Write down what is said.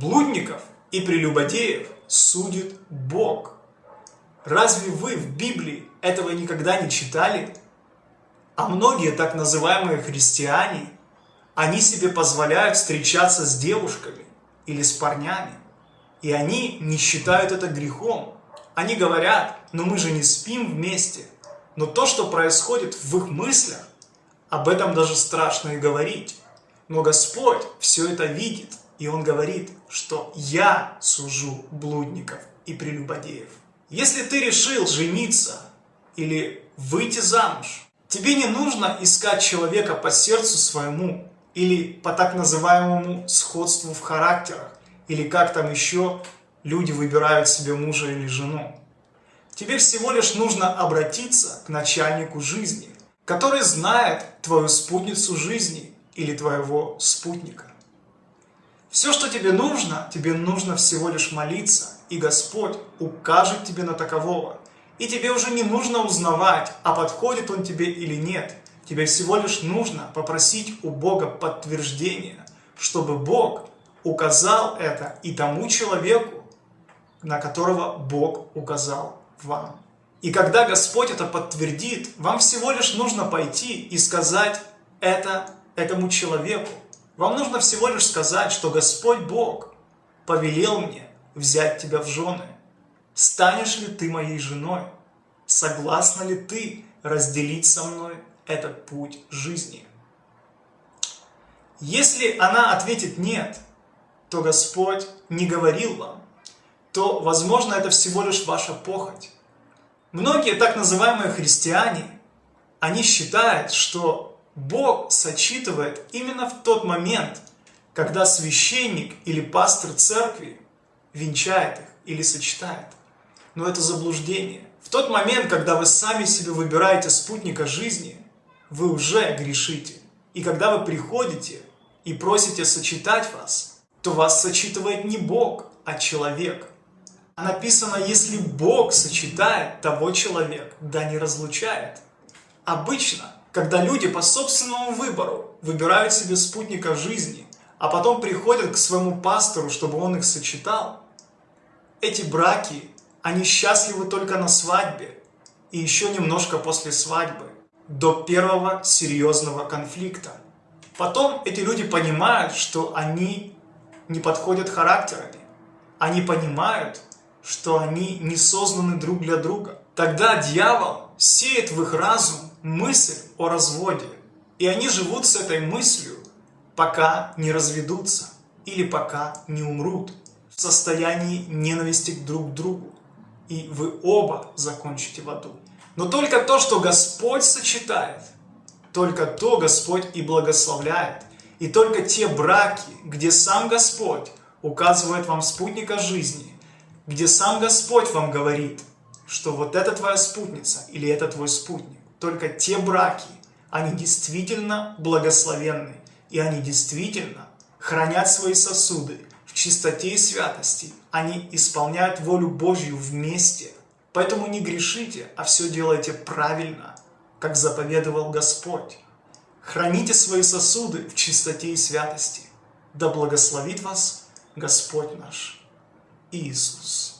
Блудников и прелюбодеев судит Бог. Разве вы в Библии этого никогда не читали? А многие так называемые христиане, они себе позволяют встречаться с девушками или с парнями. И они не считают это грехом. Они говорят, но мы же не спим вместе. Но то, что происходит в их мыслях, об этом даже страшно и говорить. Но Господь все это видит, и Он говорит, что «Я сужу блудников и прелюбодеев». Если ты решил жениться или выйти замуж, тебе не нужно искать человека по сердцу своему или по так называемому сходству в характерах, или как там еще люди выбирают себе мужа или жену. Тебе всего лишь нужно обратиться к начальнику жизни, который знает твою спутницу жизни или твоего спутника. Все, что тебе нужно, тебе нужно всего лишь молиться, и Господь укажет тебе на такового. И тебе уже не нужно узнавать, а подходит он тебе или нет. Тебе всего лишь нужно попросить у Бога подтверждения, чтобы Бог указал это и тому человеку, на которого Бог указал вам. И когда Господь это подтвердит, вам всего лишь нужно пойти и сказать это этому человеку. Вам нужно всего лишь сказать, что Господь Бог повелел мне взять тебя в жены. Станешь ли ты моей женой? Согласна ли ты разделить со мной этот путь жизни? Если она ответит «нет», то Господь не говорил вам, то, возможно, это всего лишь ваша похоть. Многие так называемые христиане, они считают, что Бог сочитывает именно в тот момент, когда священник или пастор церкви венчает их или сочетает. Но это заблуждение. В тот момент, когда вы сами себе выбираете спутника жизни, вы уже грешите. И когда вы приходите и просите сочетать вас, то вас сочитывает не Бог, а человек. А написано, если Бог сочетает, того человек да не разлучает. Обычно, когда люди по собственному выбору выбирают себе спутника жизни, а потом приходят к своему пастору, чтобы он их сочетал, эти браки, они счастливы только на свадьбе и еще немножко после свадьбы, до первого серьезного конфликта. Потом эти люди понимают, что они не подходят характерами. Они понимают, что они не созданы друг для друга. Тогда дьявол сеет в их разум мысль о разводе. И они живут с этой мыслью, пока не разведутся или пока не умрут в состоянии ненависти друг к другу. И вы оба закончите в аду. Но только то, что Господь сочетает, только то Господь и благословляет. И только те браки, где сам Господь указывает вам спутника жизни, где сам Господь вам говорит, что вот это твоя спутница или это твой спутник, только те браки, они действительно благословенны, и они действительно хранят свои сосуды в чистоте и святости. Они исполняют волю Божью вместе. Поэтому не грешите, а все делайте правильно, как заповедовал Господь. Храните свои сосуды в чистоте и святости. Да благословит вас Господь наш Иисус.